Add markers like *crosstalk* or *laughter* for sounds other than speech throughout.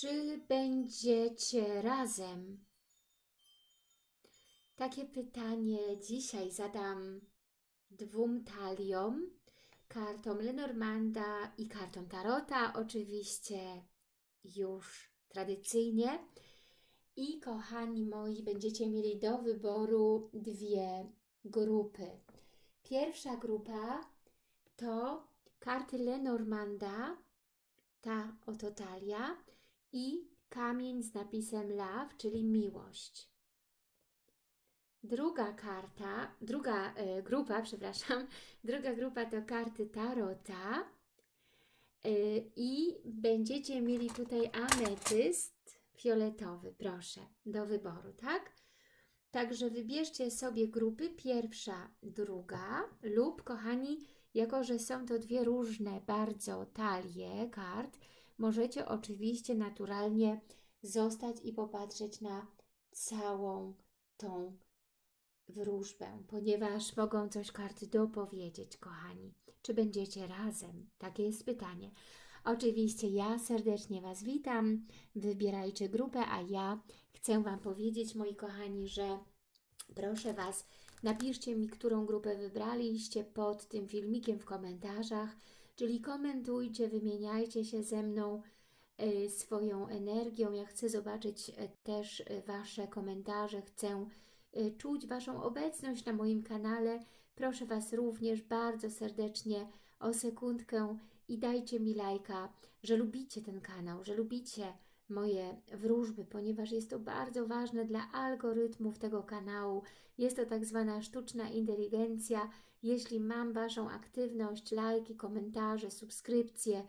Czy będziecie razem? Takie pytanie dzisiaj zadam dwóm taliom, kartom Lenormanda i kartom Tarota, oczywiście już tradycyjnie. I kochani moi, będziecie mieli do wyboru dwie grupy. Pierwsza grupa to karty Lenormanda, ta oto talia i kamień z napisem love, czyli miłość. Druga karta, druga e, grupa, *laughs* przepraszam, druga grupa to karty Tarota e, i będziecie mieli tutaj ametyst fioletowy, proszę, do wyboru, tak? Także wybierzcie sobie grupy pierwsza, druga lub, kochani, jako że są to dwie różne bardzo talie kart, możecie oczywiście naturalnie zostać i popatrzeć na całą tą wróżbę, ponieważ mogą coś karty dopowiedzieć, kochani. Czy będziecie razem? Takie jest pytanie. Oczywiście ja serdecznie Was witam, wybierajcie grupę, a ja chcę Wam powiedzieć, moi kochani, że proszę Was, napiszcie mi, którą grupę wybraliście pod tym filmikiem w komentarzach, czyli komentujcie, wymieniajcie się ze mną y, swoją energią. Ja chcę zobaczyć y, też y, Wasze komentarze, chcę czuć Waszą obecność na moim kanale. Proszę Was również bardzo serdecznie o sekundkę i dajcie mi lajka, że lubicie ten kanał, że lubicie moje wróżby, ponieważ jest to bardzo ważne dla algorytmów tego kanału. Jest to tak zwana sztuczna inteligencja. Jeśli mam Waszą aktywność, lajki, komentarze, subskrypcje,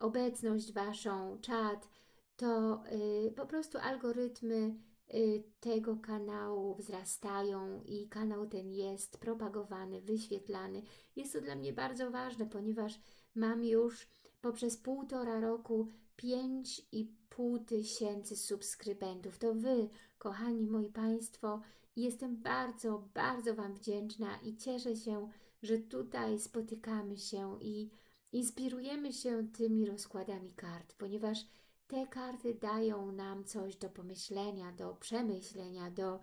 obecność Waszą, czat, to yy, po prostu algorytmy yy, tego kanału wzrastają i kanał ten jest propagowany, wyświetlany. Jest to dla mnie bardzo ważne, ponieważ mam już poprzez półtora roku 5,5 tysięcy subskrybentów. To Wy, kochani moi Państwo, jestem bardzo, bardzo Wam wdzięczna i cieszę się, że tutaj spotykamy się i inspirujemy się tymi rozkładami kart, ponieważ te karty dają nam coś do pomyślenia, do przemyślenia, do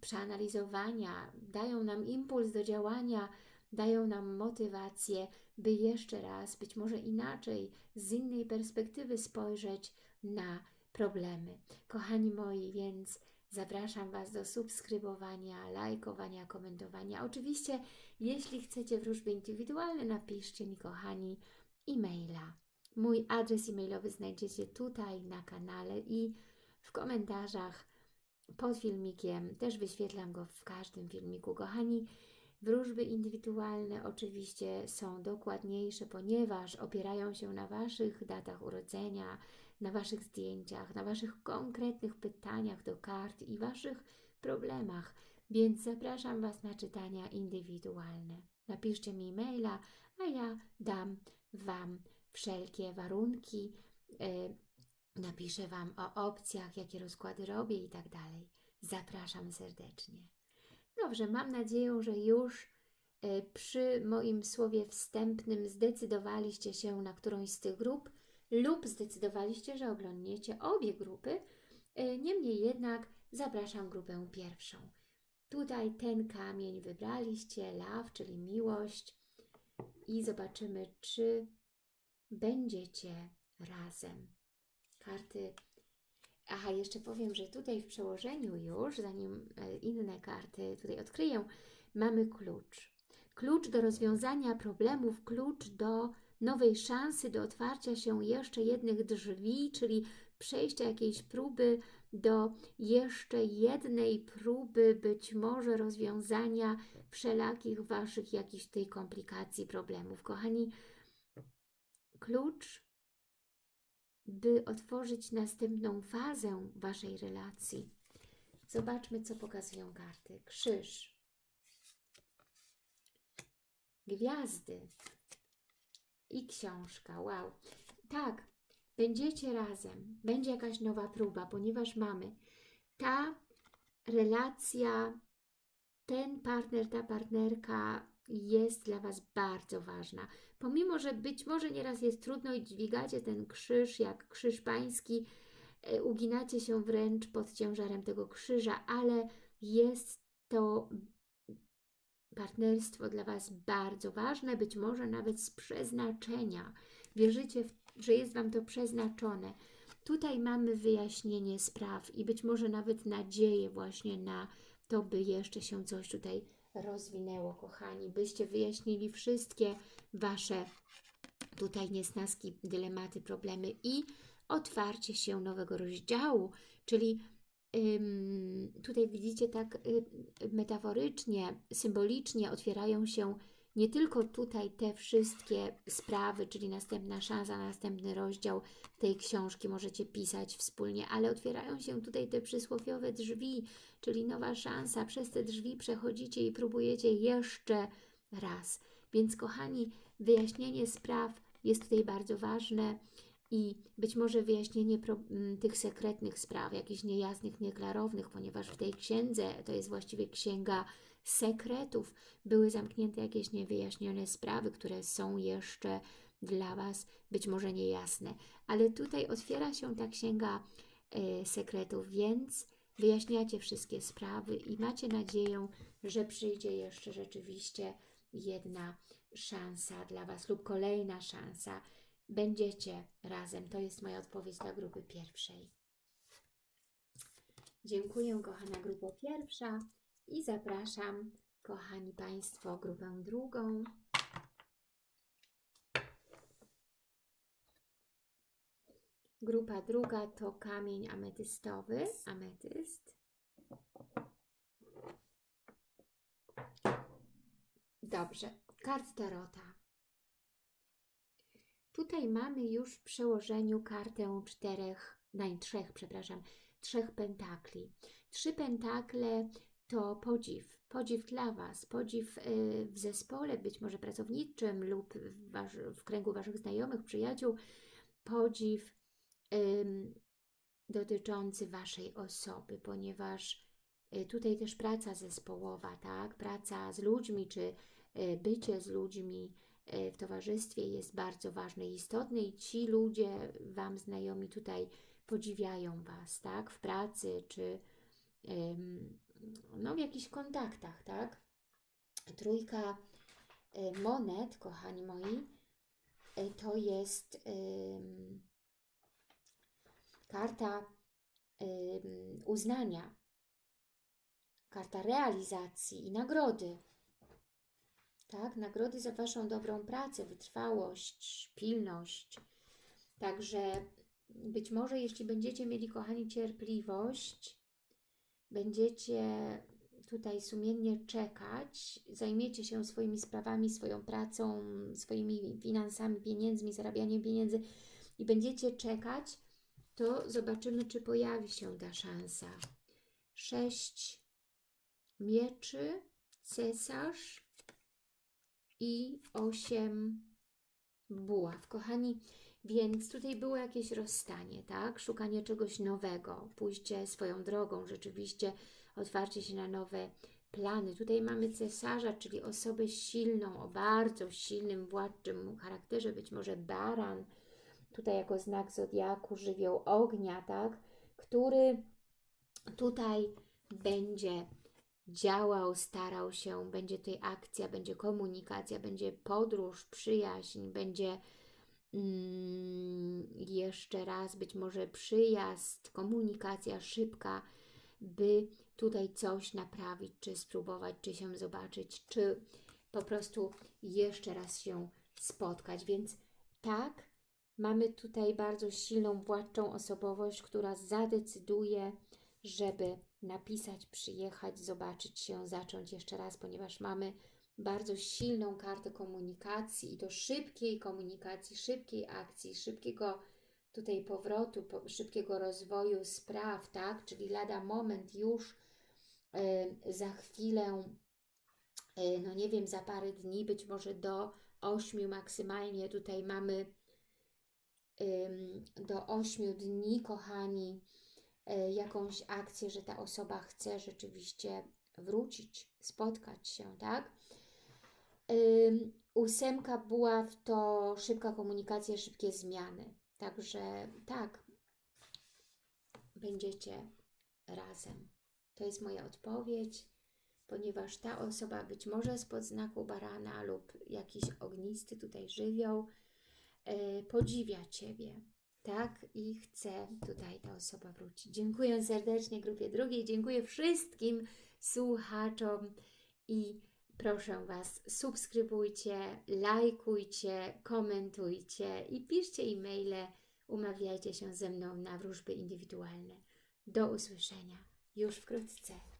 przeanalizowania, dają nam impuls do działania, dają nam motywację, by jeszcze raz, być może inaczej, z innej perspektywy spojrzeć na problemy. Kochani moi, więc zapraszam Was do subskrybowania, lajkowania, komentowania. Oczywiście, jeśli chcecie wróżby indywidualne, napiszcie mi, kochani, e-maila. Mój adres e-mailowy znajdziecie tutaj na kanale i w komentarzach pod filmikiem. Też wyświetlam go w każdym filmiku. Kochani, Wróżby indywidualne oczywiście są dokładniejsze, ponieważ opierają się na Waszych datach urodzenia, na Waszych zdjęciach, na Waszych konkretnych pytaniach do kart i Waszych problemach, więc zapraszam Was na czytania indywidualne. Napiszcie mi e-maila, a ja dam Wam wszelkie warunki, yy, napiszę Wam o opcjach, jakie rozkłady robię i tak dalej. Zapraszam serdecznie. Dobrze, mam nadzieję, że już e, przy moim słowie wstępnym zdecydowaliście się na którąś z tych grup lub zdecydowaliście, że oglądniecie obie grupy. E, niemniej jednak zapraszam grupę pierwszą. Tutaj ten kamień wybraliście, love, czyli miłość i zobaczymy, czy będziecie razem. Karty Aha, jeszcze powiem, że tutaj w przełożeniu już, zanim e, inne karty tutaj odkryję, mamy klucz. Klucz do rozwiązania problemów, klucz do nowej szansy, do otwarcia się jeszcze jednych drzwi, czyli przejścia jakiejś próby do jeszcze jednej próby, być może rozwiązania wszelakich Waszych jakichś tej komplikacji, problemów. Kochani, klucz by otworzyć następną fazę Waszej relacji. Zobaczmy, co pokazują karty. Krzyż. Gwiazdy. I książka. Wow. Tak, będziecie razem. Będzie jakaś nowa próba, ponieważ mamy ta relacja, ten partner, ta partnerka jest dla Was bardzo ważna. Pomimo, że być może nieraz jest trudno i dźwigacie ten krzyż jak krzyż pański, e, uginacie się wręcz pod ciężarem tego krzyża, ale jest to partnerstwo dla Was bardzo ważne, być może nawet z przeznaczenia. Wierzycie, że jest Wam to przeznaczone. Tutaj mamy wyjaśnienie spraw i być może nawet nadzieję właśnie na to, by jeszcze się coś tutaj rozwinęło, kochani, byście wyjaśnili wszystkie Wasze tutaj niesnaski, dylematy, problemy i otwarcie się nowego rozdziału, czyli tutaj widzicie tak y, metaforycznie, symbolicznie otwierają się nie tylko tutaj te wszystkie sprawy, czyli następna szansa, następny rozdział tej książki możecie pisać wspólnie, ale otwierają się tutaj te przysłowiowe drzwi, czyli nowa szansa. Przez te drzwi przechodzicie i próbujecie jeszcze raz. Więc kochani, wyjaśnienie spraw jest tutaj bardzo ważne i być może wyjaśnienie tych sekretnych spraw, jakichś niejasnych, nieklarownych, ponieważ w tej księdze, to jest właściwie księga sekretów, były zamknięte jakieś niewyjaśnione sprawy, które są jeszcze dla Was być może niejasne. Ale tutaj otwiera się ta księga e, sekretów, więc wyjaśniacie wszystkie sprawy i macie nadzieję, że przyjdzie jeszcze rzeczywiście jedna szansa dla Was lub kolejna szansa. Będziecie razem. To jest moja odpowiedź dla grupy pierwszej. Dziękuję, kochana grupa pierwsza i zapraszam, kochani Państwo, grupę drugą. Grupa druga to kamień ametystowy, ametyst. Dobrze, kart tarota. Tutaj mamy już w przełożeniu kartę czterech, naj trzech, przepraszam, trzech pentakli. Trzy pentakle to podziw, podziw dla Was, podziw y, w zespole, być może pracowniczym lub w, wasz, w kręgu Waszych znajomych, przyjaciół, podziw ym, dotyczący Waszej osoby, ponieważ y, tutaj też praca zespołowa, tak? praca z ludźmi, czy y, bycie z ludźmi w towarzystwie jest bardzo ważne i istotne i ci ludzie, Wam znajomi tutaj podziwiają Was, tak? w pracy, czy no, w jakichś kontaktach, tak? Trójka y, monet, kochani moi, y, to jest karta uznania, karta realizacji i nagrody. Tak, nagrody za Waszą dobrą pracę, wytrwałość, pilność. Także być może jeśli będziecie mieli, kochani, cierpliwość, będziecie tutaj sumiennie czekać, zajmiecie się swoimi sprawami, swoją pracą, swoimi finansami, pieniędzmi, zarabianiem pieniędzy i będziecie czekać, to zobaczymy, czy pojawi się ta szansa. Sześć mieczy, cesarz i osiem buław. Kochani, więc tutaj było jakieś rozstanie, tak? Szukanie czegoś nowego, pójście swoją drogą, rzeczywiście otwarcie się na nowe plany. Tutaj mamy cesarza, czyli osobę silną, o bardzo silnym, władczym charakterze, być może baran, tutaj jako znak zodiaku, żywioł ognia, tak? Który tutaj będzie działał, starał się, będzie tutaj akcja, będzie komunikacja, będzie podróż, przyjaźń, będzie Mm, jeszcze raz być może przyjazd, komunikacja szybka, by tutaj coś naprawić, czy spróbować, czy się zobaczyć, czy po prostu jeszcze raz się spotkać. Więc tak, mamy tutaj bardzo silną, władczą osobowość, która zadecyduje, żeby napisać, przyjechać, zobaczyć się, zacząć jeszcze raz, ponieważ mamy bardzo silną kartę komunikacji i to szybkiej komunikacji, szybkiej akcji, szybkiego tutaj powrotu, po, szybkiego rozwoju spraw, tak? Czyli lada moment już y, za chwilę, y, no nie wiem, za parę dni, być może do ośmiu maksymalnie tutaj mamy y, do ośmiu dni, kochani, jakąś akcję, że ta osoba chce rzeczywiście wrócić, spotkać się, tak? Ósemka buław to szybka komunikacja, szybkie zmiany. Także tak, będziecie razem. To jest moja odpowiedź, ponieważ ta osoba być może spod znaku barana lub jakiś ognisty tutaj żywioł e, podziwia Ciebie, tak? I chce tutaj ta osoba wrócić. Dziękuję serdecznie grupie drugiej, dziękuję wszystkim słuchaczom i proszę Was, subskrybujcie, lajkujcie, komentujcie i piszcie e-maile, umawiajcie się ze mną na wróżby indywidualne. Do usłyszenia już wkrótce.